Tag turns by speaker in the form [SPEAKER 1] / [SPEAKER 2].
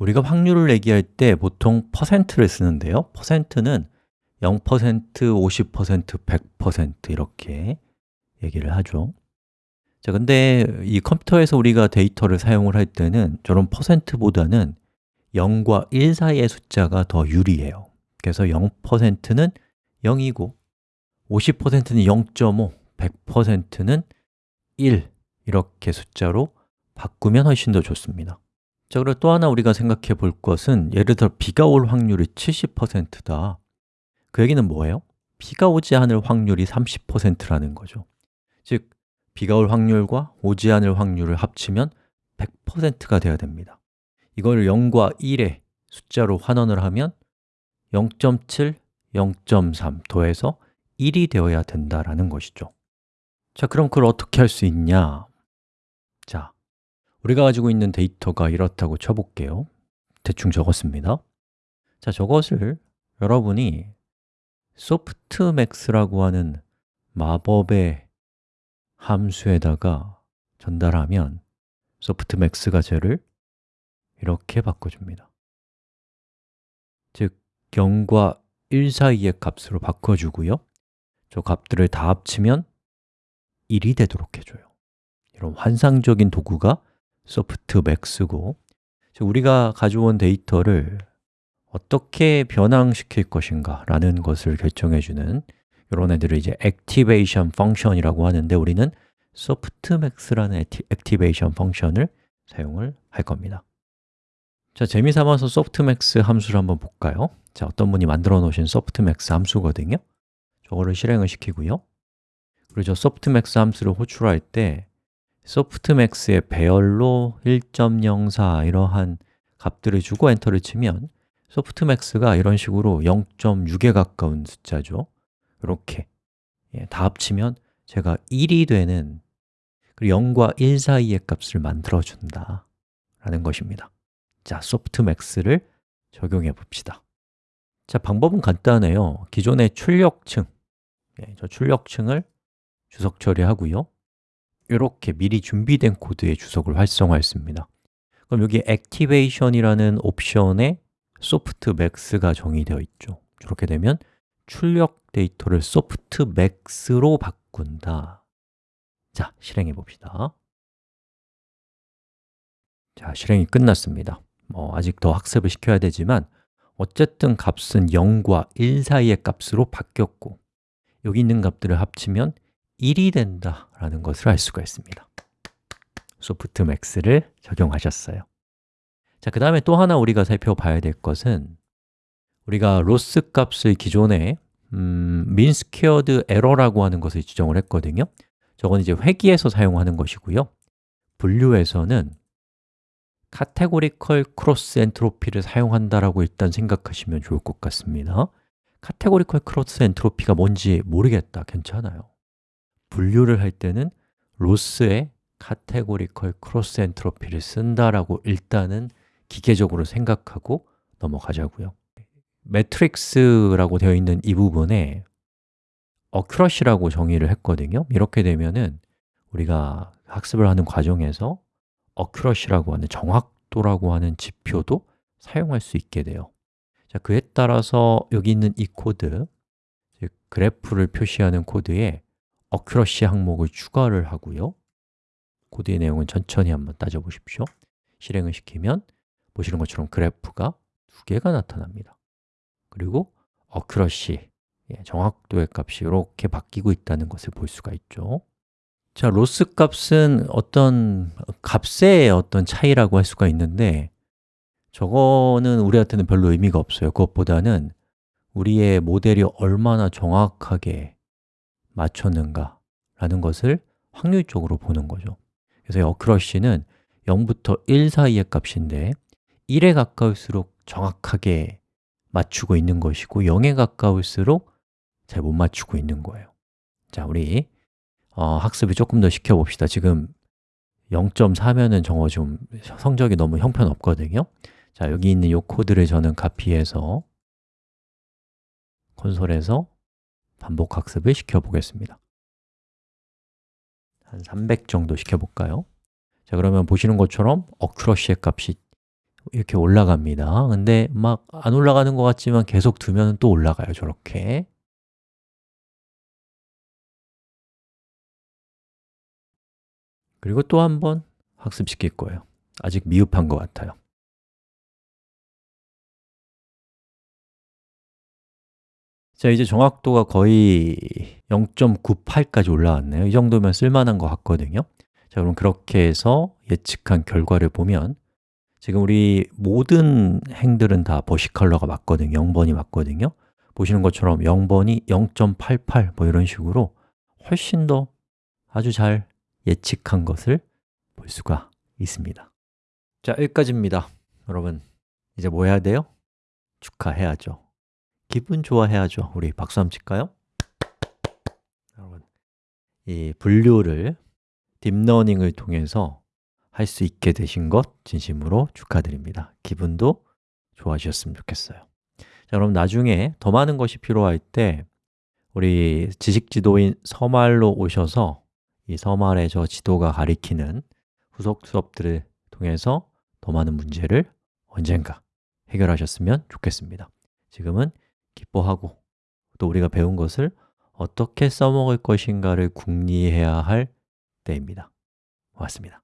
[SPEAKER 1] 우리가 확률을 얘기할 때 보통 퍼센트를 쓰는데요. 퍼센트는 0%, 50%, 100% 이렇게 얘기를 하죠. 자, 근데 이 컴퓨터에서 우리가 데이터를 사용을 할 때는 저런 퍼센트보다는 0과 1 사이의 숫자가 더 유리해요. 그래서 0%는 0이고 50%는 0.5, 100%는 1 이렇게 숫자로 바꾸면 훨씬 더 좋습니다 자, 그리고 또 하나 우리가 생각해 볼 것은 예를 들어 비가 올 확률이 70%다 그 얘기는 뭐예요? 비가 오지 않을 확률이 30%라는 거죠 즉, 비가 올 확률과 오지 않을 확률을 합치면 100%가 되어야 됩니다 이걸 0과 1의 숫자로 환원을 하면 0.7, 0.3 더해서 1이 되어야 된다라는 것이죠 자, 그럼 그걸 어떻게 할 수 있냐? 자, 우리가 가지고 있는 데이터가 이렇다고 쳐볼게요. 대충 적었습니다. 자, 저것을 여러분이 소프트맥스라고 하는 마법의 함수에다가 전달하면 소프트맥스가 쟤를 이렇게 바꿔줍니다. 즉, 0과 1 사이의 값으로 바꿔주고요. 저 값들을 다 합치면 1이 되도록 해줘요. 이런 환상적인 도구가 softmax고 우리가 가져온 데이터를 어떻게 변환시킬 것인가 라는 것을 결정해주는 이런 애들을 이제 activation function이라고 하는데 우리는 softmax라는 activation function을 사용을 할 겁니다. 자, 재미삼아서 softmax 함수를 한번 볼까요? 자, 어떤 분이 만들어 놓으신 softmax 함수거든요. 저거를 실행을 시키고요. 그리고 저 softmax 함수를 호출할 때 softmax의 배열로 1.04 이러한 값들을 주고 엔터를 치면 softmax가 이런 식으로 0.6에 가까운 숫자죠. 이렇게. 예, 다 합치면 제가 1이 되는 그리고 0과 1 사이의 값을 만들어준다 라는 것입니다. 자, softmax를 적용해 봅시다. 자, 방법은 간단해요. 기존의 출력층. 예, 저 출력층을 주석 처리하고요 이렇게 미리 준비된 코드의 주석을 활성화했습니다. 그럼 여기 activation이라는 옵션에 softmax가 정의되어 있죠. 이렇게 되면 출력 데이터를 softmax로 바꾼다. 자, 실행해 봅시다. 자, 실행이 끝났습니다. 뭐 아직 더 학습을 시켜야 되지만 어쨌든 값은 0과 1 사이의 값으로 바뀌었고 여기 있는 값들을 합치면 1이 된다라는 것을 알 수가 있습니다. 소프트맥스를 적용하셨어요. 자, 그 다음에 또 하나 우리가 살펴봐야 될 것은 우리가 loss 값을 기존에 음, squared error라고 하는 것을 지정을 했거든요. 저건 이제 회귀에서 사용하는 것이고요. 분류에서는 categorical cross entropy를 사용한다라고 일단 생각하시면 좋을 것 같습니다. categorical cross entropy가 뭔지 모르겠다, 괜찮아요 분류를 할 때는 loss에 categorical cross entropy를 쓴다라고 일단은 기계적으로 생각하고 넘어가자고요. metrics라고 되어 있는 이 부분에 accuracy라고 정의를 했거든요. 이렇게 되면은 우리가 학습을 하는 과정에서 accuracy라고 하는 정확도라고 하는 지표도 사용할 수 있게 돼요. 자, 그에 따라서 여기 있는 이 코드, 즉 그래프를 표시하는 코드에 accuracy 항목을 추가를 하고요. 코드의 내용은 천천히 한번 따져보십시오. 실행을 시키면 보시는 것처럼 그래프가 두 개가 나타납니다. 그리고 어큐러시, 예, 정확도의 값이 이렇게 바뀌고 있다는 것을 볼 수가 있죠. 자, 로스 값은 어떤 값의 어떤 차이라고 할 수가 있는데 저거는 우리한테는 별로 의미가 없어요. 그것보다는 우리의 모델이 얼마나 정확하게 맞췄는가 라는 것을 확률적으로 보는 거죠. 그래서 어크러쉬는 0부터 1 사이의 값인데 1에 가까울수록 정확하게 맞추고 있는 것이고 0에 가까울수록 잘 못 맞추고 있는 거예요. 자, 우리 어, 학습을 조금 더 시켜봅시다. 지금 0.4면은 정말 좀 성적이 너무 형편없거든요. 자, 여기 있는 이 코드를 저는 카피해서 콘솔에서 반복 학습을 시켜보겠습니다. 한 300 정도 시켜볼까요? 자, 그러면 보시는 것처럼 어큐러시의 값이 이렇게 올라갑니다. 근데 막 안 올라가는 것 같지만 계속 두면 또 올라가요, 저렇게. 그리고 또 한 번 학습시킬 거예요. 아직 미흡한 것 같아요 자, 이제 정확도가 거의 0.98까지 올라왔네요. 이 정도면 쓸만한 것 같거든요. 자, 그럼 그렇게 해서 예측한 결과를 보면 지금 우리 모든 행들은 다 버시 컬러가 맞거든요. 0번이 맞거든요. 보시는 것처럼 0번이 0.88 뭐 이런 식으로 훨씬 더 아주 잘 예측한 것을 볼 수가 있습니다. 자, 여기까지입니다. 여러분, 이제 뭐 해야 돼요? 축하해야죠 기분 좋아해야죠. 우리 박수 한번 칠까요? 여러분, 이 분류를 딥러닝을 통해서 할 수 있게 되신 것 진심으로 축하드립니다. 기분도 좋아지셨으면 좋겠어요. 자, 그럼 나중에 더 많은 것이 필요할 때 우리 지식지도인 서말로 오셔서 이 서말의 저 지도가 가리키는 후속 수업들을 통해서 더 많은 문제를 언젠가 해결하셨으면 좋겠습니다. 지금은 기뻐하고 또 우리가 배운 것을 어떻게 써먹을 것인가를 궁리해야 할 때입니다. 고맙습니다